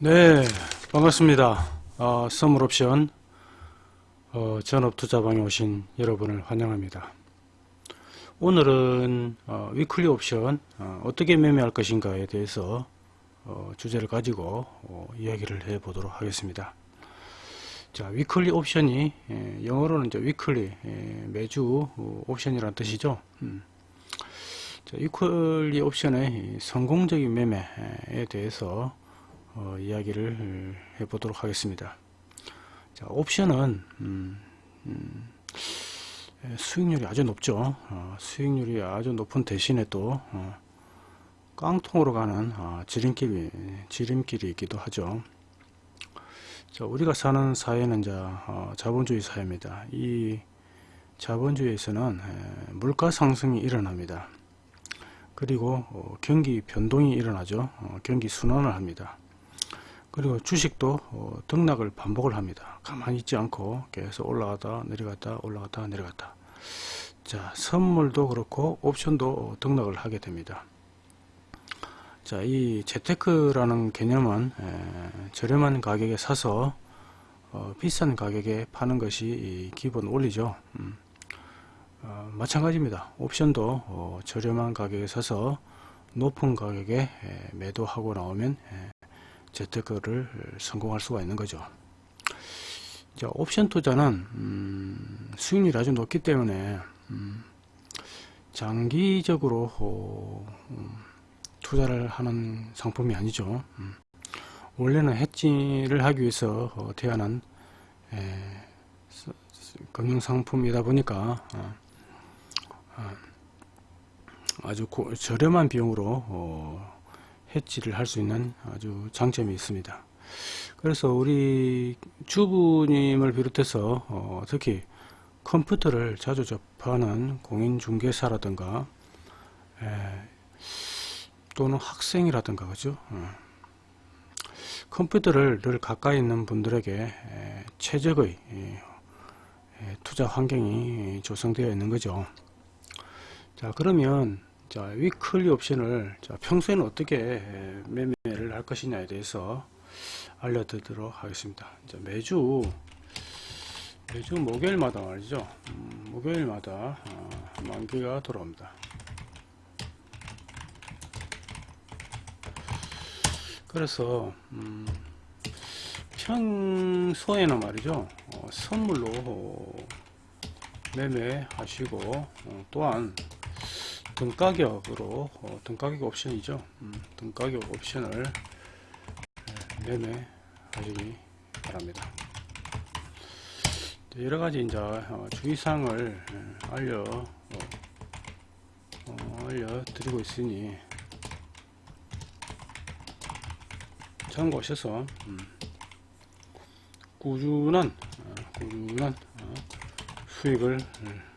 네, 반갑습니다. 어, 선물옵션 어, 전업투자방에 오신 여러분을 환영합니다. 오늘은 어, weekly 옵션 어, 떻게 매매할 것인가에 대해서 어, 주제를 가지고 어, 이야기를 해 보도록 하겠습니다. 자, weekly 옵션이 예, 영어로는 이제 weekly 예, 매주 어, 옵션이라는 뜻이죠. 음. 자, weekly 옵션의 성공적인 매매에 대해서 어, 이야기를 해보도록 하겠습니다. 자, 옵션은 음, 음, 수익률이 아주 높죠. 어, 수익률이 아주 높은 대신에 또 어, 깡통으로 가는 어, 지름길이 지름길이기도 하죠. 자, 우리가 사는 사회는 이제 어, 자본주의 사회입니다. 이 자본주의에서는 에, 물가 상승이 일어납니다. 그리고 어, 경기 변동이 일어나죠. 어, 경기 순환을 합니다. 그리고 주식도 어, 등락을 반복을 합니다. 가만히 있지 않고 계속 올라가다 내려갔다 올라갔다 내려갔다. 자, 선물도 그렇고 옵션도 등락을 하게 됩니다. 자, 이 재테크라는 개념은 에, 저렴한 가격에 사서 어, 비싼 가격에 파는 것이 기본 원리죠. 음. 어, 마찬가지입니다. 옵션도 어, 저렴한 가격에 사서 높은 가격에 에, 매도하고 나오면 에, 재테크를 성공할 수가 있는 거죠. 자, 옵션 투자는 음, 수익률이 아주 높기 때문에 음, 장기적으로 어, 음, 투자를 하는 상품이 아니죠. 음, 원래는 해지를 하기 위해서 어, 태어난 에, 금융상품이다 보니까 어, 어, 아주 고, 저렴한 비용으로 어, 해치를 할 수 있는 아주 장점이 있습니다. 그래서 우리 주부님을 비롯해서 어, 특히 컴퓨터를 자주 접하는 공인중개사라든가 에, 또는 학생이라든가 그죠 어. 컴퓨터를 늘 가까이 있는 분들에게 에, 최적의 에, 투자 환경이 조성되어 있는 거죠 자 그러면 자, 위 클리 옵션을 자, 평소에는 어떻게 매매를 할 것이냐에 대해서 알려드리도록 하겠습니다. 자, 매주 매주 목요일마다 말이죠. 음, 목요일마다 어, 만기가 돌아옵니다. 그래서 음, 평소에는 말이죠. 어, 선물로 매매하시고 어, 또한 등가격으로 어, 등가격 옵션이죠. 음, 등가격 옵션을 네, 매매 하시기 바랍니다. 여러가지 이제 어, 주의사항을 예, 알려 어, 어, 알려드리고 있으니 참고하셔서 음, 꾸준한 어, 꾸준한 어, 수익을 예,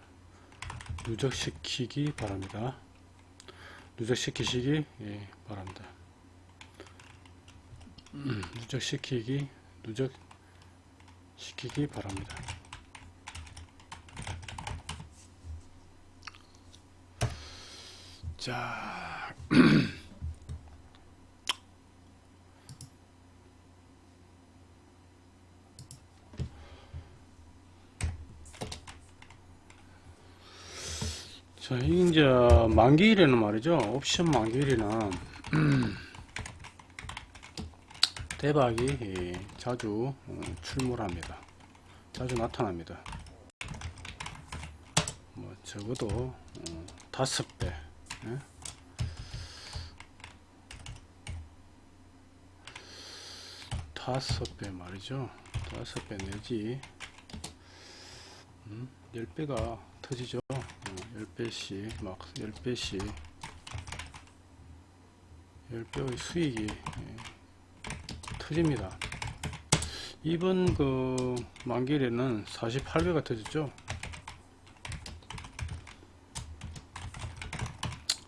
누적시키기 바랍니다. 누적시키시기 예, 바랍니다. 음, 누적시키기 누적시키기 바랍니다. 자 자, 이제 만기일에는 말이죠. 옵션 만기일에는 대박이 자주 어, 출몰합니다. 자주 나타납니다. 뭐 적어도 어, 다섯 배, 예? 다섯 배 말이죠. 다섯 배 내지 음, 열 배가 터지죠. 10배씩 막 10배씩. 10배의 수익이 예, 터집니다. 이번 그 만기일에는 48배가 터졌죠?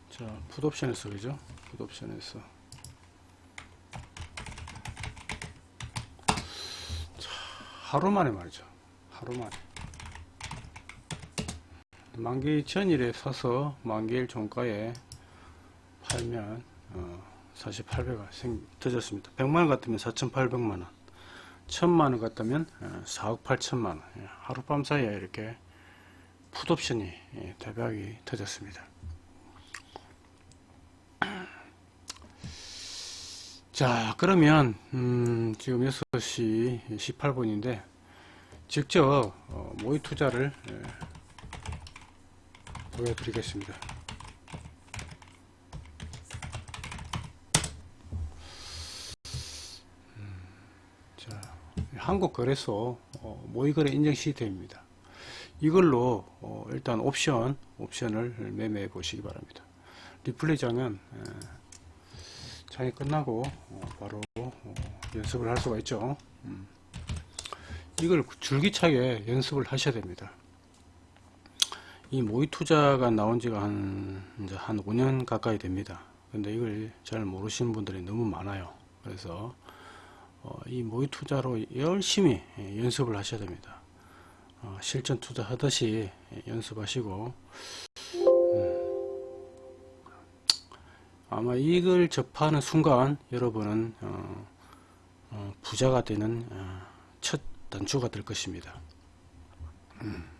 자 풋옵션에서 그죠? 풋옵션에서. 자 하루 만에 말이죠. 하루 만에 만기 전일에 사서 만기일 종가에 팔면 어, 48배가 생, 터졌습니다. 100만원 같으면 4,800만원 1000만원 같다면 4억 8천만원 예, 하룻밤 사이에 이렇게 풋옵션이 예, 대박이 터졌습니다. 자 그러면 음, 지금 6시 18분인데 직접 어, 모의 투자를 예, 보여드리겠습니다. 음, 자, 한국거래소 어, 모의거래 인증 시스템입니다. 이걸로 어, 일단 옵션 옵션을 매매해 보시기 바랍니다. 리플레이 장은 에, 장이 끝나고 어, 바로 어, 연습을 할 수가 있죠. 음. 이걸 줄기차게 연습을 하셔야 됩니다. 이 모의 투자가 나온 지가 한, 이제 한 5년 가까이 됩니다. 근데 이걸 잘 모르시는 분들이 너무 많아요. 그래서, 어, 이 모의 투자로 열심히 예, 연습을 하셔야 됩니다. 어, 실전 투자 하듯이 예, 연습하시고, 음, 아마 이걸 접하는 순간 여러분은, 어, 어, 부자가 되는, 어, 첫 단추가 될 것입니다. 음.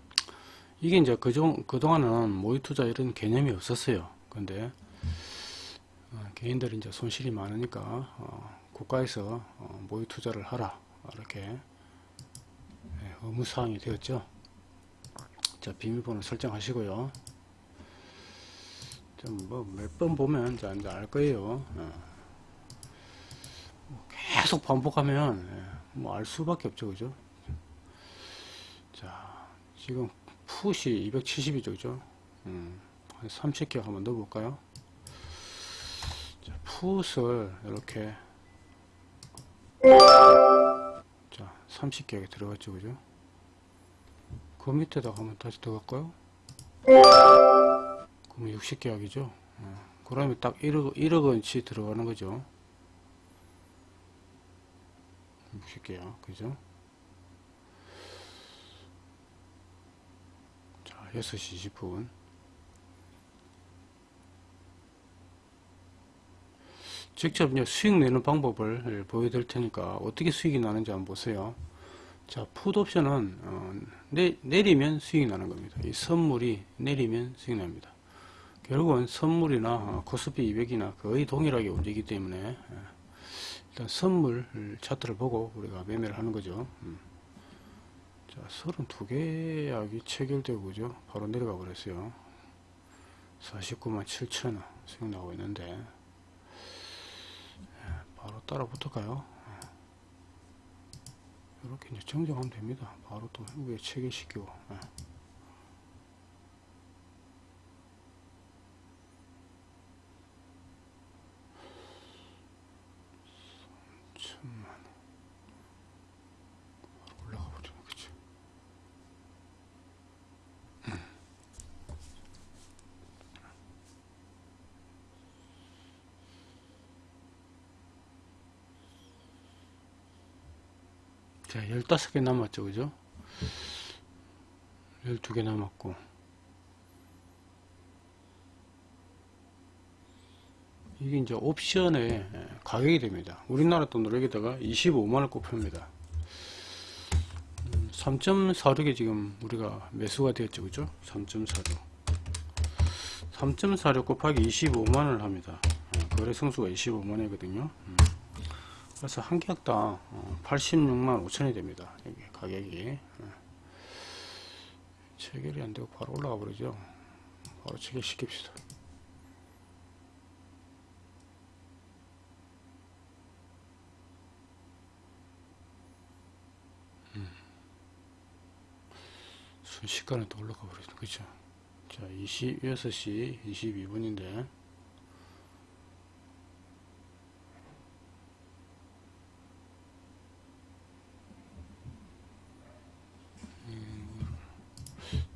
이게 이제 그종, 그동안은 모의 투자 이런 개념이 없었어요. 근데, 어, 개인들이 이제 손실이 많으니까, 어, 국가에서 어, 모의 투자를 하라. 이렇게, 예, 의무사항이 되었죠. 자, 비밀번호 설정하시고요. 좀뭐몇 번 보면 이제, 이제 알 거예요. 어. 계속 반복하면, 예. 뭐알 수밖에 없죠 그죠 자 지금 풋이 270이죠 그죠? 음, 한 30개 한번 넣어 볼까요? 자 풋을 이렇게 자 30개가 들어갔죠 그죠? 그 밑에다가 한번 다시 들어갈까요? 그러면 60계약이죠? 어, 그러면 딱 1억, 1억 원치 들어가는 거죠? 60개요. 그죠? 자, 6시 20분. 직접 이제 수익 내는 방법을 보여드릴 테니까 어떻게 수익이 나는지 한번 보세요. 자, 풋옵션은 어, 내, 내리면 수익이 나는 겁니다. 이 선물이 내리면 수익 납니다. 결국은 선물이나 어, 코스피 200이나 거의 동일하게 움직이기 때문에 예. 일단 선물 차트를 보고 우리가 매매를 하는 거죠. 음. 자, 32개 약이 체결되고 그죠? 바로 내려가 버렸어요. 49만 7천원 수익 나오고 있는데 예, 바로 따라 붙을까요? 이렇게 이제 정정하면 됩니다. 바로 또 위에 체결시키고 예. 천만 올라가 버리네 그치 자 15개 남았죠 그죠 12개 남았고 이게 이제 옵션의 가격이 됩니다. 우리나라 돈으로 여기다가 25만원 꼽힙니다. 3.46에 지금 우리가 매수가 되었죠. 그죠? 3.46. 3.46 곱하기 25만원을 합니다. 거래 성수가 25만원이거든요. 그래서 한 계약당 86만 5천이 됩니다. 여기 가격이. 체결이 안 되고 바로 올라가 버리죠. 바로 체결 시킵시다. 순식간에 또 올라가 버리죠. 그죠? 자, 20, 6시 22분인데,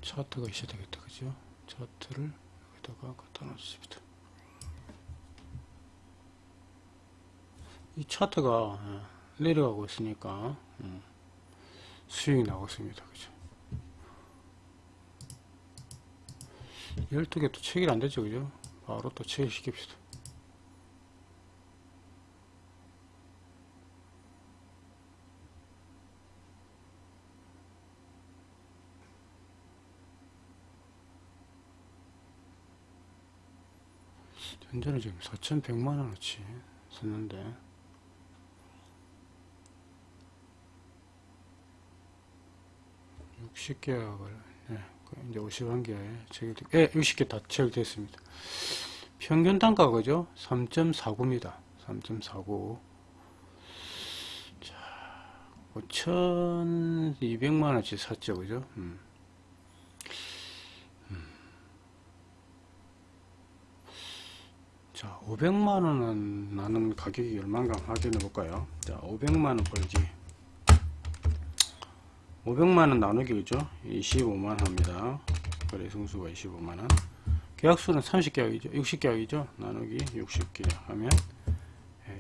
차트가 있어야 되겠다. 그죠? 차트를 여기다가 갖다 놓습니다. 이 차트가 예, 내려가고 있으니까, 음, 수익이 나고 있습니다. 그죠? 12개 또 체결 안 되죠, 그죠? 바로 또 체결 시킵시다. 현재는 지금 4,100만원어치 썼는데 60계약을 네, 그 이제 51개에 체결 예, 60개 다 체결됐습니다. 평균 단가 그죠? 3.49입니다. 3.49 자, 5,200만 원치 샀죠 그죠? 음. 음. 자, 500만원은 나는 가격이 얼마인가 확인해 볼까요? 자, 500만원 벌기. 500만원 나누기 그죠? 25만 합니다. 거래 성수가 25만원. 계약수는 30계약이죠? 60계약이죠? 나누기 60계약 하면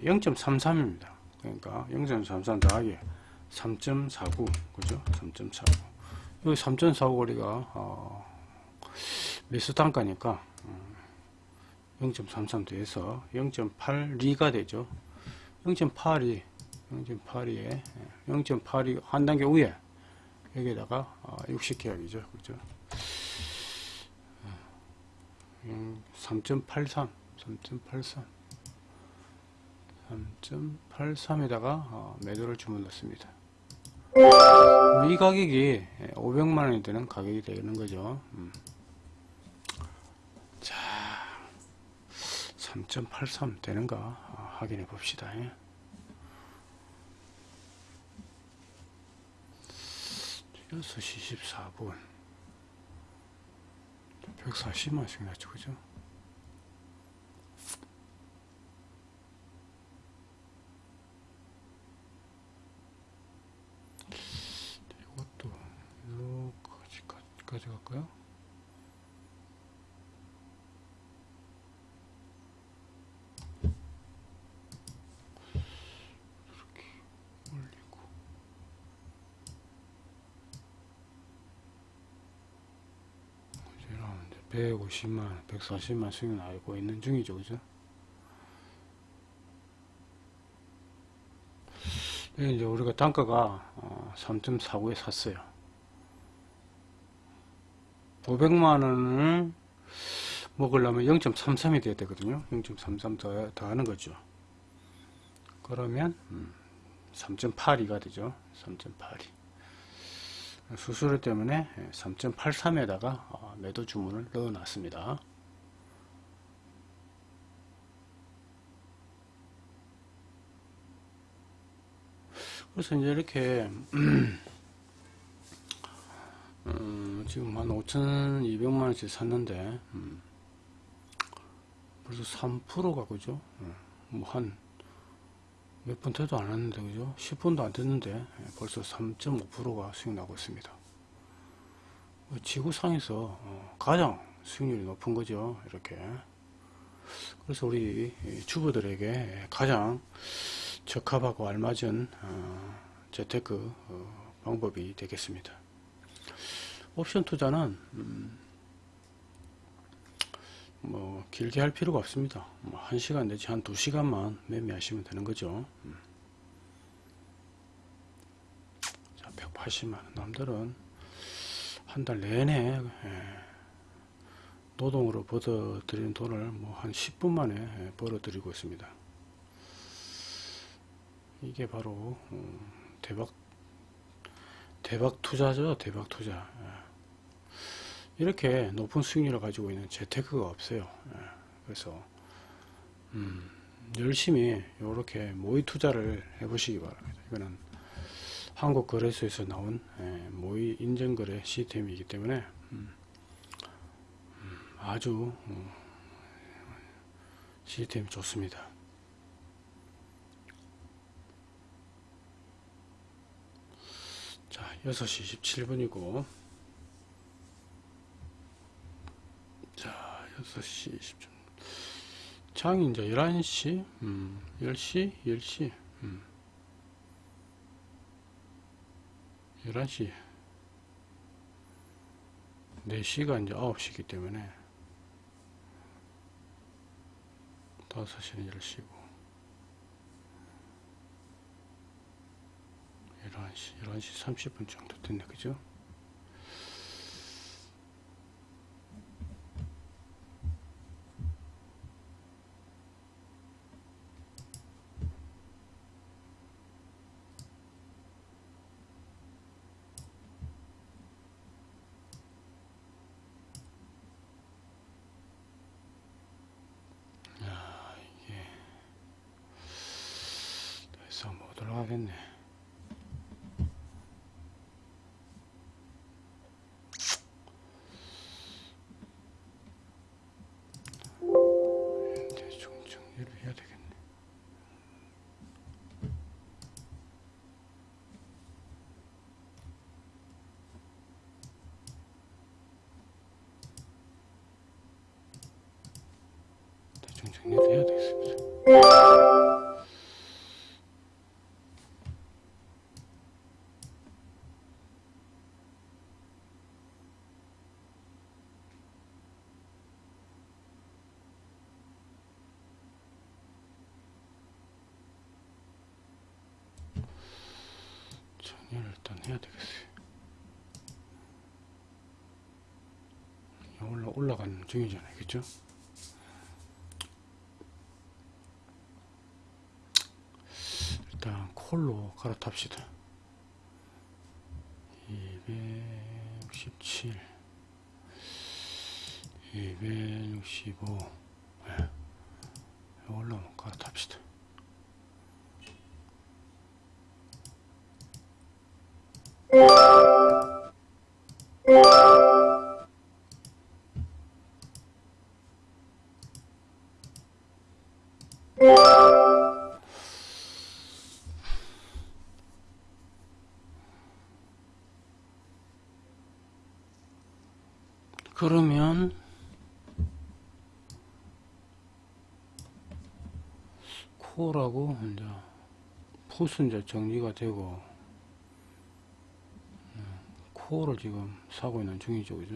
0.33입니다. 그러니까 0.33 더하기 3.49 그죠? 3.49 여기 3.49 거리가 어, 매수 단가니까 0.33 더해서 0.82가 되죠 0.82 0.82에 0.82 한 단계 위에 여기에다가 60계약이죠. 그죠? 3.83 3.83 3.83에다가 매도를 주문했습니다. 이 가격이 500만원이 되는 가격이 되는 거죠. 음. 자, 3.83 되는가 어, 확인해 봅시다. 6시 14분. 140만씩 났죠 그죠? 이것도 여기까지 가져갈까요 이렇게 올리고 150만, 140만 수익 나고 있는 중이죠, 그죠? 이제 우리가 단가가 3.49에 어, 샀어요. 500만원을 먹으려면 0.33이 돼야 되거든요. 0.33 더, 더 하는 거죠. 그러면 3.82가 음, 되죠. 3.82. 수수료 때문에 3.83에다가 어, 매도 주문을 넣어 놨습니다. 그래서 이제 이렇게 음, 지금 한 5,200만원씩 샀는데 음, 벌써 3%가 그죠? 음, 뭐한 몇분 돼도 안 했는데 그죠? 10분도 안 됐는데 예, 벌써 3.5%가 수익 나고 있습니다. 뭐 지구상에서 어, 가장 수익률이 높은 거죠 이렇게. 그래서 우리 주부들에게 가장 적합하고 알맞은 어, 재테크 어, 방법이 되겠습니다. 옵션 투자는 음, 뭐 길게 할 필요가 없습니다. 뭐 1시간 내지 한 2시간만 매매하시면 되는 거죠. 음. 자, 180만원. 남들은 한 달 내내 예, 노동으로 벌어들이는 돈을 뭐 한 10분 만에 예, 벌어들이고 있습니다. 이게 바로 음, 대박 대박 투자죠. 대박 투자. 예. 이렇게 높은 수익률을 가지고 있는 재테크가 없어요. 예, 그래서 음, 열심히 이렇게 모의 투자를 해보시기 바랍니다. 이거는 한국거래소에서 나온 예, 모의 인증거래 시스템이기 때문에 음, 음, 아주 어, 시스템이 좋습니다. 자, 6시 27분이고 6시 20분. 장이 이제 11시, 음, 10시, 10시, 음. 11시. 4시가 이제 9시기 때문에 5시는 10시고 11시, 11시 30분 정도 됐네, 그죠? 그래서 못 올라가겠네. 대충 정리를 해야 되겠네. 대충 정리를 해야 되겠습니다. 정리를 일단 해야 되겠어요. 올라, 올라가는 중이잖아요. 그죠? 콜로 갈아탑시다. 그러면 코라고 이제 풋은 이제 정리가 되고 음, 코를 지금 사고 있는 중이죠 그죠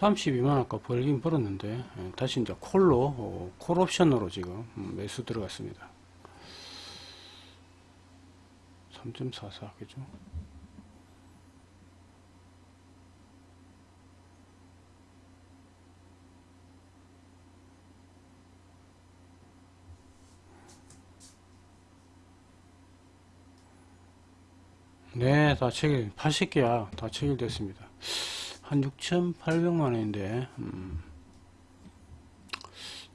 32만원가 벌긴 벌었는데 예, 다시 이제 콜로 어, 콜옵션으로 지금 음, 매수 들어갔습니다. 3.44 그죠? 네다 체결 80개야. 다 체결됐습니다. 한 6,800만원인데, 음.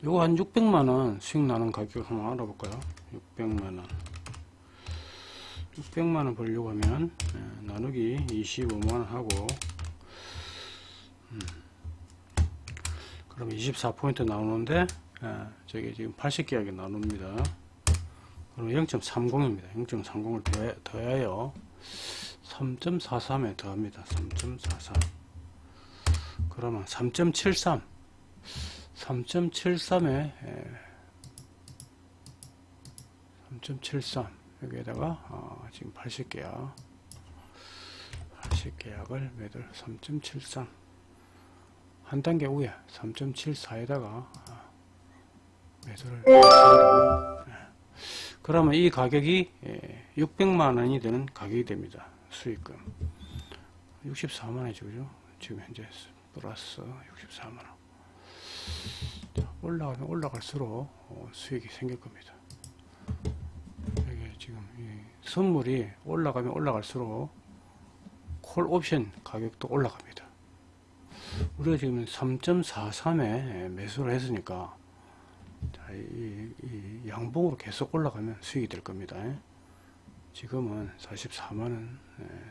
요거 한 600만원 수익 나는 가격 한번 알아볼까요? 600만원. 600만원 벌려고 하면, 예, 나누기 25만원 하고, 음. 그럼 24포인트 나오는데, 예, 저기 지금 80계약이 나눕니다. 그럼 0.30입니다. 0.30을 더해요. 3.43에 더합니다. 3.43 그러면 3.73 3.73에 3.73 여기에다가 어, 지금 80계약 80계약을 매달 3.73 한 단계 위에 3.74에다가 어, 매수를 했습니다. 그러면 이 가격이 600만원이 되는 가격이 됩니다. 수익금 64만원이죠 그죠? 지금 현재 플러스 64만원 올라가면 올라갈수록 어, 수익이 생길 겁니다. 이게 지금 선물이 올라가면 올라갈수록 콜 옵션 가격도 올라갑니다. 우리가 지금 3.43에 매수를 했으니까 이 양봉으로 계속 올라가면 수익이 될 겁니다. 지금은 44만원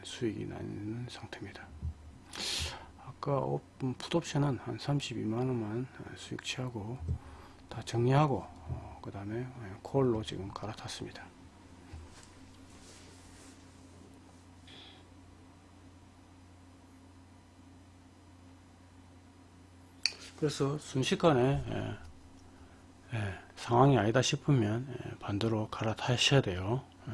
수익이 나는 상태입니다. 아까 풋옵션은 한 32만원만 수익 취하고 다 정리하고 어, 그 다음에 콜로 지금 갈아탔습니다. 그래서 순식간에 예, 예, 상황이 아니다 싶으면 예, 반대로 갈아타셔야 돼요. 예.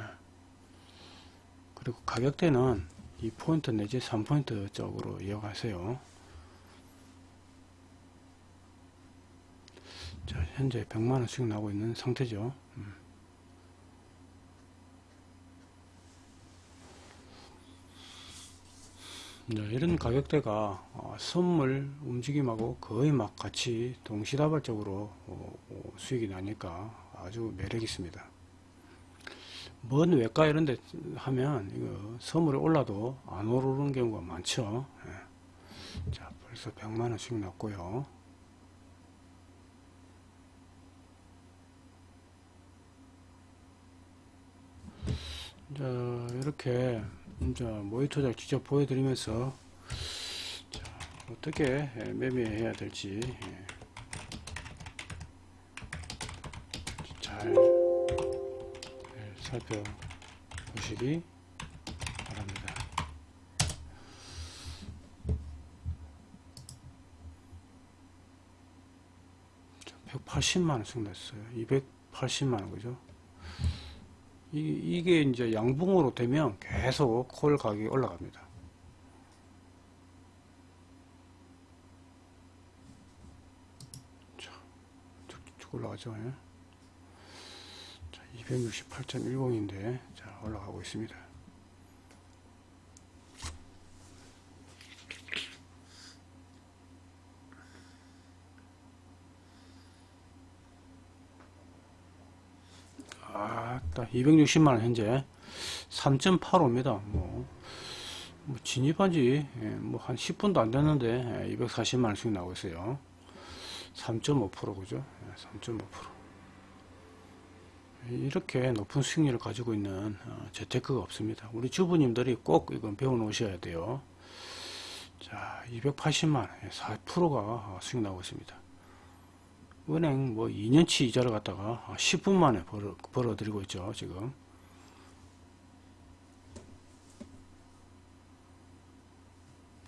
그리고 가격대는 2포인트 내지 3포인트 쪽으로 이어가세요. 자, 현재 100만원 수익 나고 있는 상태죠. 음. 자, 이런 가격대가 어, 선물 움직임하고 거의 막 같이 동시다발적으로 어, 어, 수익이 나니까 아주 매력 있습니다. 먼 외과 이런 데 하면 이거 선물이 올라도 안 오르는 경우가 많죠. 예. 자, 벌써 100만원 수익 났고요. 자, 이렇게 이제 모니터를 직접 보여드리면서 자, 어떻게 매매해야 될지 예. 잘 예, 살펴보시기 바랍니다. 자, 180만원 승났어요. 280만원 그죠? 이, 게 이제 양봉으로 되면 계속 콜 가격이 올라갑니다. 자, 쭉쭉 올라가죠. 예? 자, 268.10인데, 자, 올라가고 있습니다. 아따 260만원 현재. 3.85입니다. 뭐, 뭐 진입한지 예, 뭐한 10분도 안 됐는데 240만원 수익 나오고 있어요. 3.5% 그죠? 3.5% 이렇게 높은 수익률을 가지고 있는 어, 재테크가 없습니다. 우리 주부님들이 꼭 이건 배워 놓으셔야 돼요. 자 280만원 4%가 수익 나오고 있습니다. 은행 뭐 2년치 이자를 갖다가 10분 만에 벌어, 벌어 드리고 있죠 지금.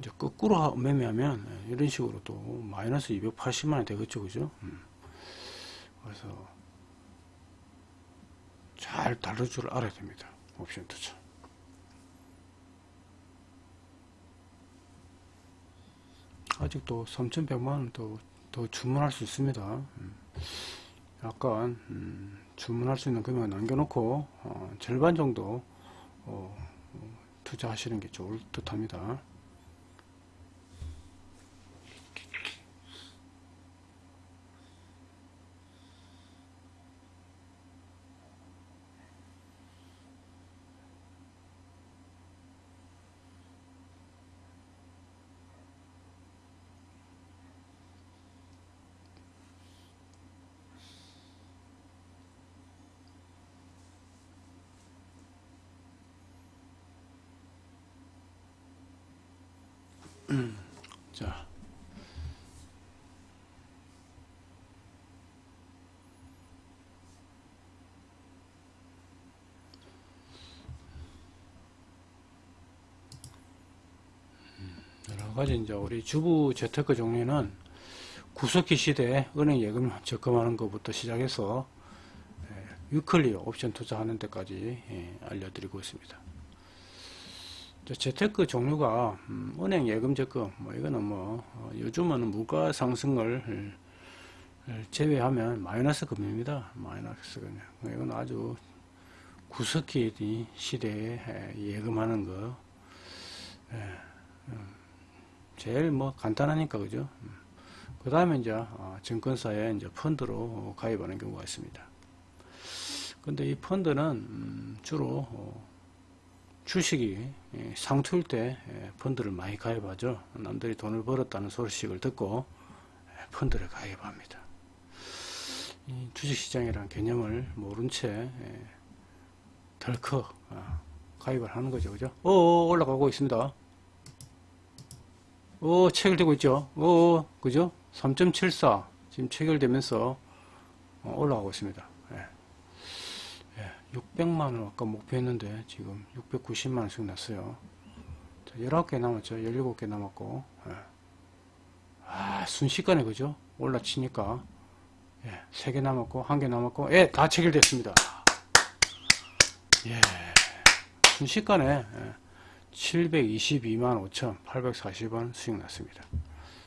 이제 거꾸로 매매하면 이런 식으로 또 마이너스 280만원 되겠죠 그죠? 음. 그래서 잘 다룰 줄 알아야 됩니다 옵션 투자 아직도 3100만원 또더 주문할 수 있습니다. 음. 약간 음, 주문할 수 있는 금액을 남겨놓고 어, 절반 정도 어, 어, 투자하시는 게 좋을 듯 합니다. 자. 여러 가지 이제 우리 주부 재테크 종류는 구석기 시대에 은행 예금 적금하는 것부터 시작해서 위클리 옵션 투자하는 데까지 예, 알려드리고 있습니다. 재테크 종류가 음, 은행 예금 적금 뭐 이거는 뭐 어, 요즘은 물가 상승을 제외하면 마이너스 금리입니다. 마이너스 금리. 이건 아주 구석기 시대에 예금하는 거 음, 제일 뭐 간단하니까 그죠. 음. 그 다음에 이제 어, 증권사에 이제 펀드로 가입하는 경우가 있습니다. 근데 이 펀드는 주로 어, 주식이 예, 상투일 때 예, 펀드를 많이 가입하죠. 남들이 돈을 벌었다는 소식을 듣고 예, 펀드를 가입합니다. 주식시장이라는 개념을 모른 채 덜컥 아, 가입을 하는 거죠. 그죠? 오, 올라가고 있습니다. 오, 체결되고 있죠. 오, 그죠? 3.74 지금 체결되면서 어, 올라가고 있습니다. 600만원 아까 목표했는데 지금 690만원씩 났어요. 19개 남았죠. 17개 남았고. 예. 아 순식간에 그죠? 올라치니까. 예, 3개 남았고 1개 남았고. 예, 다 체결됐습니다. 예, 순식간에 예, 722만 5천 840원 수익 났습니다.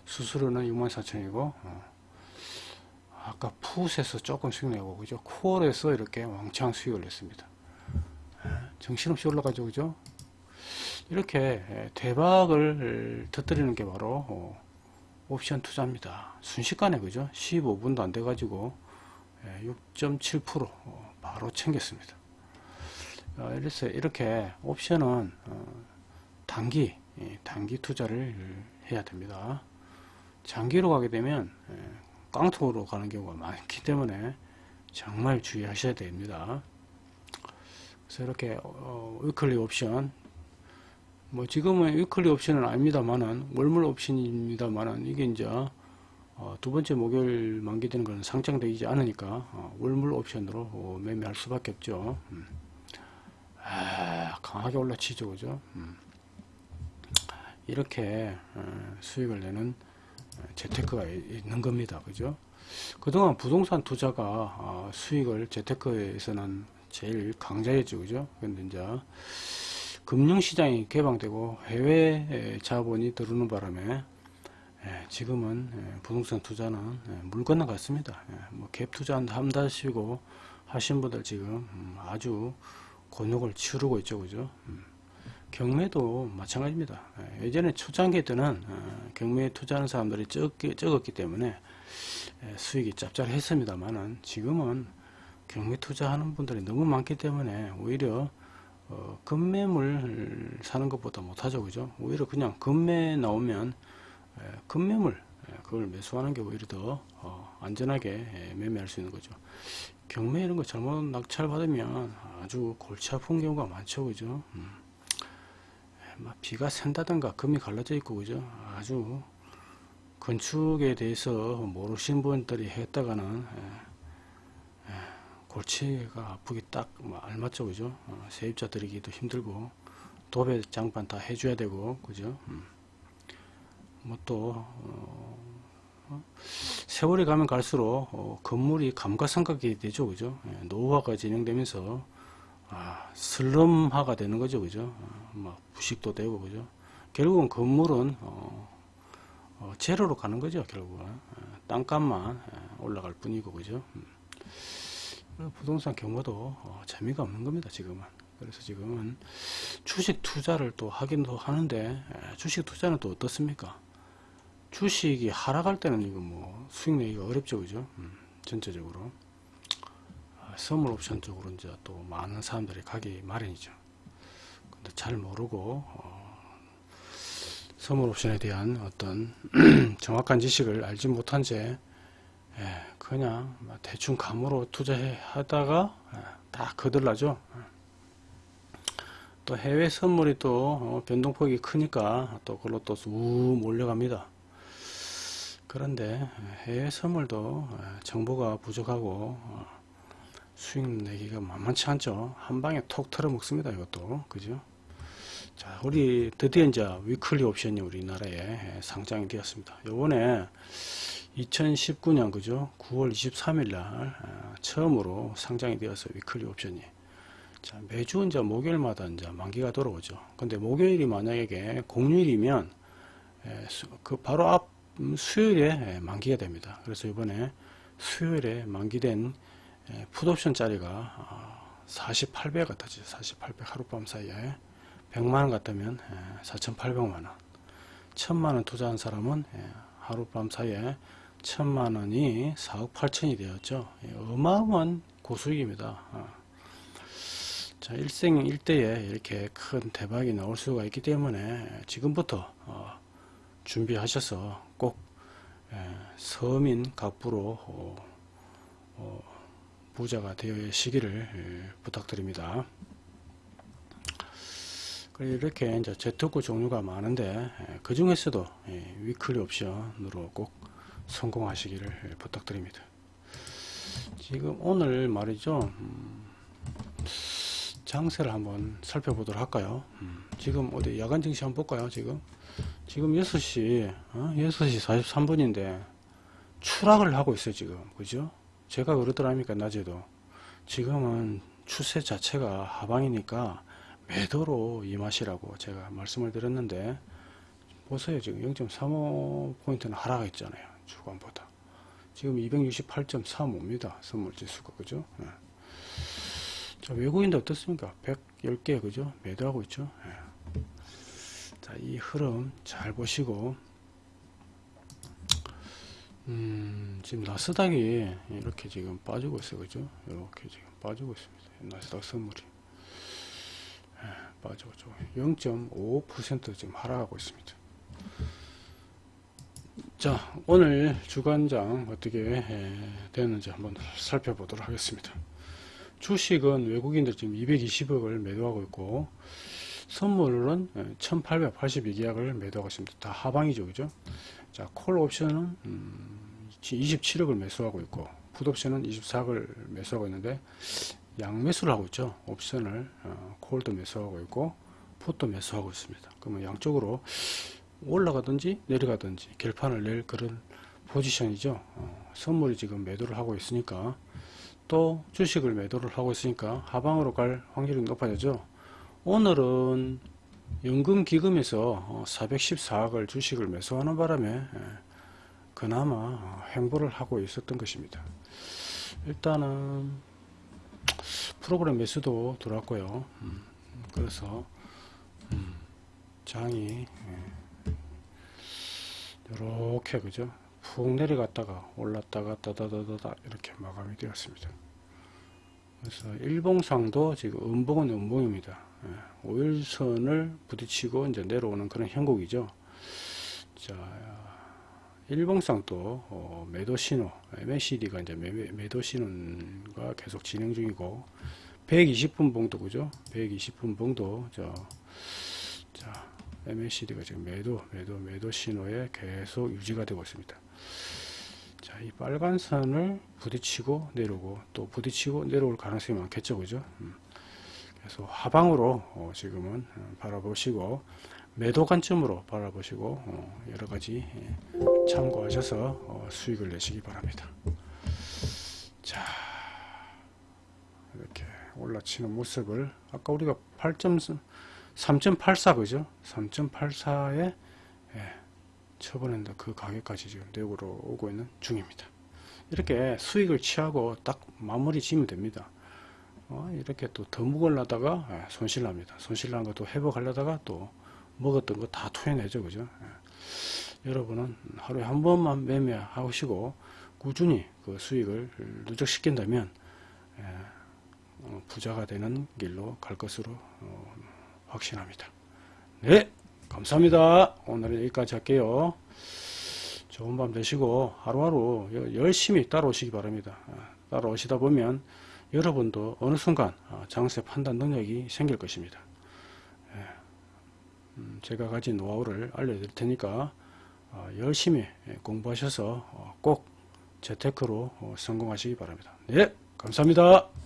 수수료는 6만 4천이고 어. 아까 풋에서 조금씩 내고 그죠 콜에서 이렇게 왕창 수익을 냈습니다 정신없이 올라가죠 그죠 이렇게 예, 대박을 터뜨리는 게 바로 어, 옵션 투자입니다. 순식간에 그죠? 15분도 안 돼 가지고 6.7% 어, 바로 챙겼습니다. 어, 이래서 이렇게 옵션은 단기 예, 단기 투자를 해야 됩니다. 장기로 가게 되면 예, 깡통으로 가는 경우가 많기 때문에 정말 주의하셔야 됩니다. 그래서 이렇게 어, weekly 옵션 뭐 지금은 weekly 옵션은 아닙니다만은 월물 옵션입니다만은 이게 이제 어, 두 번째 목요일 만기되는 것은 상장되지 않으니까 어, 월물 옵션으로 어, 매매할 수밖에 없죠. 음. 아, 강하게 올라치죠, 그죠? 음. 이렇게 어, 수익을 내는 재테크가 있는 겁니다. 그죠? 그동안 부동산 투자가 어, 수익을 재테크에서는 제일 강자였죠. 그죠? 근데 이제 금융시장이 개방되고 해외 자본이 들어오는 바람에 지금은 부동산 투자는 물 건너갔습니다. 뭐갭 투자 한다시고 하신 분들 지금 음, 아주 곤욕을 치르고 있죠. 그죠? 음. 경매도 마찬가지입니다. 예, 예전에 초창기 때는 어, 경매에 투자하는 사람들이 적기, 적었기 때문에 예, 수익이 짭짤했습니다만은 지금은 경매 투자하는 분들이 너무 많기 때문에 오히려 어, 금매물 사는 것보다 못하죠 그죠 오히려 그냥 금매 나오면 예, 금매물 그걸 매수하는 게 오히려 더 어, 안전하게 매매할 수 있는 거죠 경매 이런 거 잘못 낙찰 받으면 아주 골치 아픈 경우가 많죠 그죠 음. 막 비가 샌다든가 금이 갈라져 있고 그죠? 아주 건축에 대해서 모르신 분들이 했다가는 예, 예, 골치가 아프기 딱뭐 알맞죠 그죠? 어, 세입자 들이기도 힘들고 도배 장판 다 해줘야 되고 그죠? 음. 뭐또 어, 어, 세월이 가면 갈수록 어, 건물이 감가상각이 되죠 그죠? 예, 노후화가 진행되면서 아, 슬럼화가 되는 거죠, 그죠? 어, 막 부식도 되고, 그죠? 결국은 건물은 어, 어, 제로로 가는 거죠, 결국은 어, 땅값만 어, 올라갈 뿐이고, 그죠? 음. 부동산 경우도 어, 재미가 없는 겁니다, 지금은. 그래서 지금은 주식 투자를 또 하긴도 하는데 주식 투자는 또 어떻습니까? 주식이 하락할 때는 이거 뭐 수익 내기가 어렵죠, 그죠? 음, 전체적으로. 선물 옵션 쪽으로 이제 또 많은 사람들이 가기 마련이죠. 근데 잘 모르고 어, 선물 옵션에 대한 어떤 정확한 지식을 알지 못한 채 예, 그냥 대충 감으로 투자해 하다가 예, 다 거들나죠. 또 해외 선물이 또 어, 변동폭이 크니까 또 그걸로 또 우 몰려갑니다. 그런데 해외 선물도 예, 정보가 부족하고 어, 수익 내기가 만만치 않죠. 한 방에 톡 털어 먹습니다. 이것도. 그죠? 자, 우리 드디어 이제 weekly 옵션이 우리나라에 상장이 되었습니다. 요번에 2019년 그죠? 9월 23일 날 아, 처음으로 상장이 되어서 weekly 옵션이 자, 매주 이제 목요일마다 이제 만기가 돌아오죠. 근데 목요일이 만약에 공휴일이면 그 바로 앞 수요일에 만기가 됩니다. 그래서 이번에 수요일에 만기된 예, 풋옵션 짜리가 48배 어, 같아지. 48배 하룻밤 사이에 100만원 같다면 4,800만원. 예, 1000만원 투자한 사람은 예, 하룻밤 사이에 1000만원이 4억 8천이 되었죠. 어마어마한 고수익입니다. 어. 자 일생 일대에 이렇게 큰 대박이 나올 수가 있기 때문에 지금부터 어, 준비하셔서 꼭 서민 각부로 부자가 되어 시기를 예, 부탁드립니다. 이렇게 이제 재테크 종류가 많은데 예, 그 중에서도 예, 위클리 옵션으로 꼭 성공하시기를 부탁드립니다. 지금 오늘 말이죠. 음, 장세를 한번 살펴보도록 할까요? 음, 지금 어디 야간 증시 한번 볼까요? 지금 지금 6시 6시 43분인데 추락을 하고 있어요 지금 그죠? 제가 그러더랍니까 낮에도. 지금은 추세 자체가 하방이니까 매도로 임하시라고 제가 말씀을 드렸는데 보세요. 지금 0.35포인트는 하락했잖아요 주간보다. 지금 268.35입니다 선물지수가. 그죠? 네. 자 외국인도 어떻습니까? 110개 그죠? 매도하고 있죠. 네. 자, 이 흐름 잘 보시고 음, 지금 나스닥이 이렇게 지금 빠지고 있어요. 그죠? 이렇게 지금 빠지고 있습니다. 나스닥 선물이. 예, 빠지고 죠0.5% 지금 하락하고 있습니다. 자, 오늘 주간장 어떻게 예, 되는지 한번 살펴보도록 하겠습니다. 주식은 외국인들 지금 220억을 매도하고 있고, 선물은 1882계약을 매도하고 있습니다. 다 하방이죠. 그죠? 자, 콜 옵션은 음, 27억을 매수하고 있고 풋 옵션은 24억을 매수하고 있는데 양매수를 하고 있죠. 옵션을 어, 콜도 매수하고 있고 풋도 매수하고 있습니다. 그러면 양쪽으로 올라가든지 내려가든지 결판을 낼 그런 포지션이죠. 어, 선물이 지금 매도를 하고 있으니까 또 주식을 매도를 하고 있으니까 하방으로 갈 확률이 높아졌죠. 오늘은 연금기금에서 414억을 주식을 매수하는 바람에 예, 그나마 행보를 하고 있었던 것입니다. 일단은 프로그램 매수도 들어왔고요. 음, 그래서 음, 장이 이렇게 그죠? 푹 내려갔다가 올랐다가 따다다다다 이렇게 마감이 되었습니다. 그래서 일봉상도 지금 음봉은 음봉입니다. 예, 5일선을 부딪히고 이제 내려오는 그런 형국이죠. 자, 일봉상도 어, 매도 신호, MACD가 이제 매, 매도 신호가 계속 진행 중이고 120분 봉도 그죠? 120분 봉도 저, 자, MACD가 지금 매도, 매도, 매도 신호에 계속 유지가 되고 있습니다. 자, 이 빨간 선을 부딪히고 내려오고 또 부딪히고 내려올 가능성이 많겠죠, 그죠? 음. 그래서 하방으로 어, 지금은 어, 바라보시고 매도 관점으로 바라보시고 어, 여러 가지 예, 참고하셔서 어, 수익을 내시기 바랍니다. 자, 이렇게 올라치는 모습을 아까 우리가 8.3.84 그죠? 3.84에 예, 처분했는데 그 가격까지 지금 내고로 오고 있는 중입니다. 이렇게 수익을 취하고 딱 마무리 지으면 됩니다. 어, 이렇게 또 더 먹으려다가 예, 손실납니다. 손실난 것도 회복하려다가 또 먹었던 거 다 토해내죠. 그죠? 예. 여러분은 하루에 한 번만 매매하시고 꾸준히 그 수익을 누적시킨다면 예, 어, 부자가 되는 길로 갈 것으로 어, 확신합니다. 네, 감사합니다. 오늘은 여기까지 할게요. 좋은 밤 되시고 하루하루 열심히 따라오시기 바랍니다. 아, 따라오시다 보면 여러분도 어느 순간 아, 장세 판단 능력이 생길 것입니다. 예, 음, 제가 가진 노하우를 알려드릴 테니까 어, 열심히 공부하셔서 어, 꼭 재테크로 어, 성공하시기 바랍니다. 네, 감사합니다.